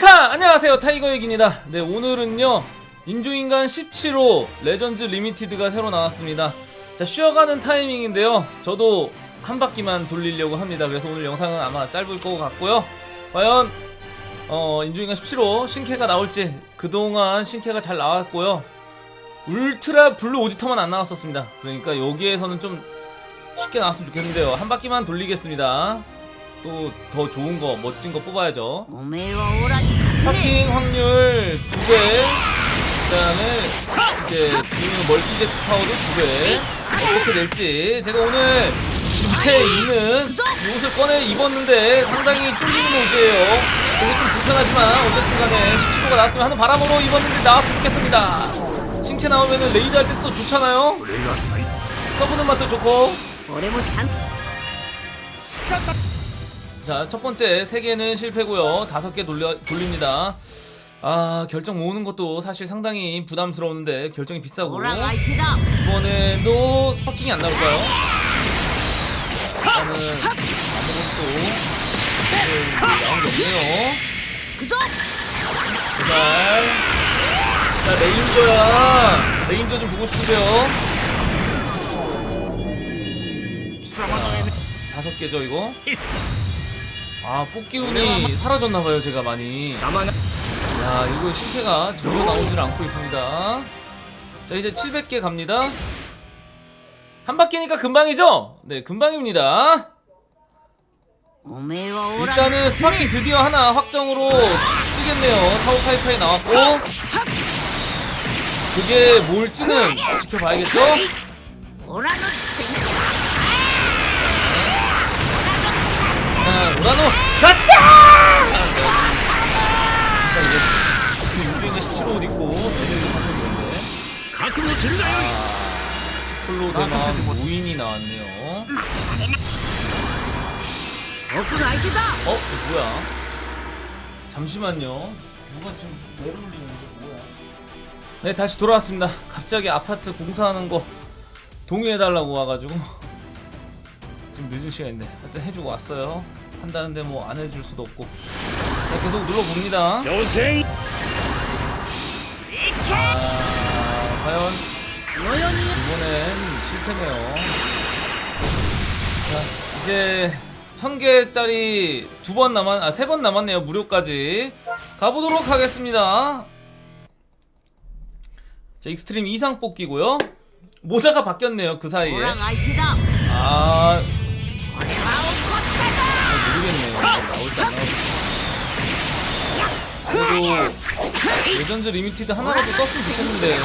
메이카 안녕하세요. 타이거액입니다. 네 오늘은요 인조인간 17호 Legends Limited가 새로 나왔습니다. 자 쉬어가는 타이밍인데요. 저도 한 바퀴만 돌리려고 합니다. 그래서 오늘 영상은 아마 짧을 것 같고요. 과연 어 인조인간 17호 신캐가 나올지 그동안 신캐가 잘 나왔고요. 울트라 블루 오지터만 안 나왔었습니다. 그러니까 여기에서는 좀 쉽게 나왔으면 좋겠는데요. 한 바퀴만 돌리겠습니다 또 더 좋은 거 멋진 거 뽑아야죠. Sparking 확률 2배. 그 다음에 이제 지금 multi Z power도 2배. 어떻게 될지. 제가 오늘 집에 있는 이 옷을 꺼내 입었는데 상당히 쫄리는 옷이에요. 좀 불편하지만 어쨌든 간에 17호가 나왔으면 하는 바람으로 입었는데 나왔으면 좋겠습니다. 신캐 나오면 raid 할 때도 좋잖아요. 써보는 맛도 좋고. 자 첫번째 3개는 실패고요. 5개 돌려, 돌립니다. 아 결정 모으는 것도 사실 상당히 부담스러운데 결정이 비싸고. 이번에도 스파킹이 안 나올까요? 나는 아무것도 나온 게 없네요. 그죠? 제발. 자, 레인저야. 레인저 좀 보고 싶은데요. 다섯 개죠 이거? 아 뽑기운이 사라졌나봐요 제가 많이. 야 이거 신캐가 전혀 나오질 않고 있습니다. 자 이제 700개 갑니다. 한 바퀴니까 금방이죠? 네 금방입니다. 일단은 Sparking 드디어 하나 확정으로 뜨겠네요. 타오파이파이 나왔고. 그게 뭘지는 지켜봐야겠죠? 정말 오라노 같이다! 유주인의 시체로 옷 입고 애들이 방송이었는데 각으로 질나요! 홀로 대만 무인이 나왔네요 어? 뭐야? 잠시만요 누가 지금 왜 울리는데 뭐야? 네 다시 돌아왔습니다 갑자기 아파트 공사하는 거 동의해달라고 와가지고 좀 늦은 시간인데 하여튼 해주고 왔어요. 한다는데 뭐 안 해줄 수도 없고. 자, 계속 눌러봅니다. 조생! 아, 과연 이번엔 실패네요. 자 이제 천개짜리 두 번 남았.. 아 세 번 남았네요 무료까지. 가보도록 하겠습니다. 자 Extreme 이상 뽑기고요. 모자가 바뀌었네요 그 사이에. 아 아, 모르겠네. 나올 줄 알아. 그래도 Legends Limited 하나라도 떴으면 좋겠는데.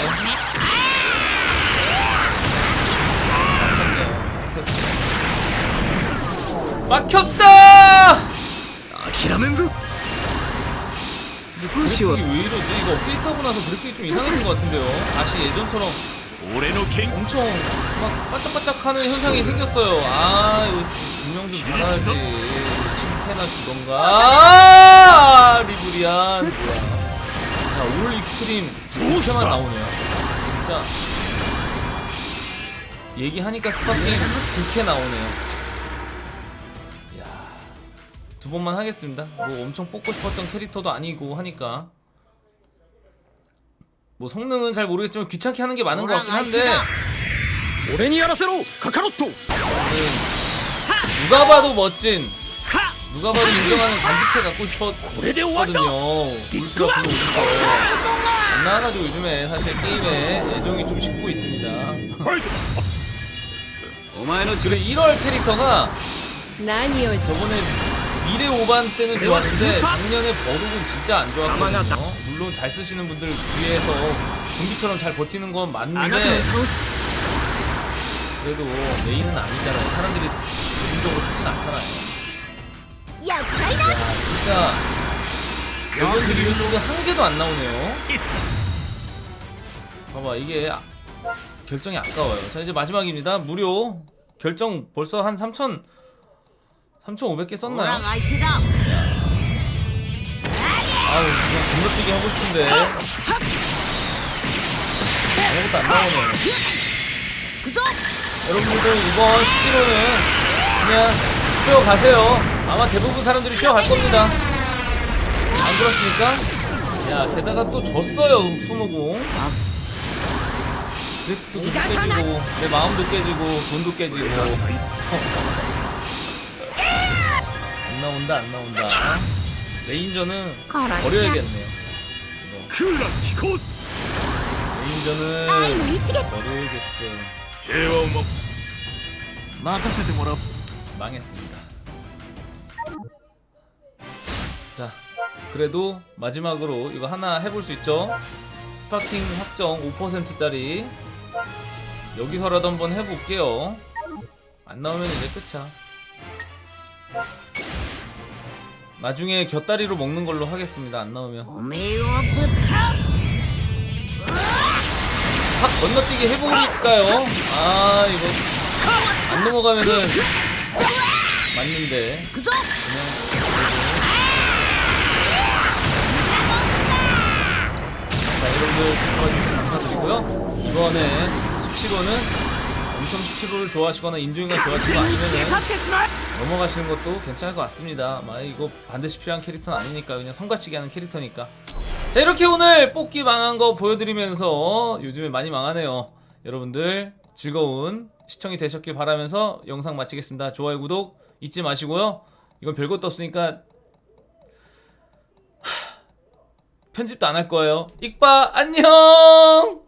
막혔다! 아키라멘드? 스쿠시오. 왜 이러지? 이거 업데이트하고 나서 그렇게 좀 이상해진 것 같은데요? 다시 예전처럼 올해의 갱 엄청 막 반짝반짝하는 현상이 생겼어요. 아 이거 분명 좀 잘하지. 침패나 주던가. 아, 리브리안 뭐야. 자 올 익스트림 이렇게만 나오네요. 진짜 얘기하니까 Sparking 그렇게 나오네요. 두 번만 하겠습니다 뭐 엄청 뽑고 싶었던 캐릭터도 아니고 하니까 뭐 성능은 잘 모르겠지만 귀찮게 하는 게 많은 것 같긴 한데. 俺にやらせろ カカロット. 누가 봐도 멋진 누가 봐도 인정하는 간지캐 갖고 싶었거든요. 울트라. 블루 만나가지고 요즘에 사실 게임에 애정이 좀 식고 있습니다. 지금 1월 캐릭터가 저번에 미래 5반 때는 좋았는데 작년에 버룩은 진짜 안 좋았거든요. 물론 잘 쓰시는 분들 위해서 경기처럼 잘 버티는 건 맞는데 그래도 메인은 아니잖아요. 사람들이 개인적으로 쓰진 않잖아요. 야, 진짜 여전 드리블 쪽은 한 개도 안 나오네요. 봐봐 이게 아, 결정이 아까워요. 자 이제 마지막입니다. 무료. 결정 벌써 한 3천 3,500개 썼나요? 아우 그냥 건너뛰기 하고 싶은데. 아무것도 안 나오네. 여러분들 이번 스티로는 그냥 쉬어가세요. 아마 대부분 사람들이 쉬어갈 겁니다. 안 그렇습니까? 야 게다가 또 졌어요 손오공. 또 깨지고 내 마음도 깨지고 돈도 깨지고. 나온다 안 나온다. 레인저는 버려야겠네요. 이거. 레인저는 버려야겠어 待たせた 뭐라 망했습니다. 자 그래도 마지막으로 이거 하나 해볼 수 있죠? Sparking 확정 5%짜리. 여기서라도 한번 해볼게요. 안 나오면 이제 끝이야. 나중에 곁다리로 먹는 걸로 하겠습니다 안 나오면. 확 건너뛰기 해보니까요. 아 이거 안 넘어가면은 맞는데. 자 여러분들 지켜봐주셔서 감사드리고요. 이번에 수치로는 엄청 17호를 좋아하시거나 인조인간 좋아하시거 아니면은 넘어가시는 것도 괜찮을 것 같습니다. 막 이거 반드시 필요한 캐릭터는 아니니까 그냥 성가시게 하는 캐릭터니까. 자 이렇게 오늘 뽑기 망한 거 보여드리면서 요즘에 많이 망하네요. 여러분들 즐거운 시청이 되셨길 바라면서 영상 마치겠습니다. 좋아요 구독 잊지 마시고요. 이건 별것도 없으니까 편집도 안 할 거예요. 익바 안녕!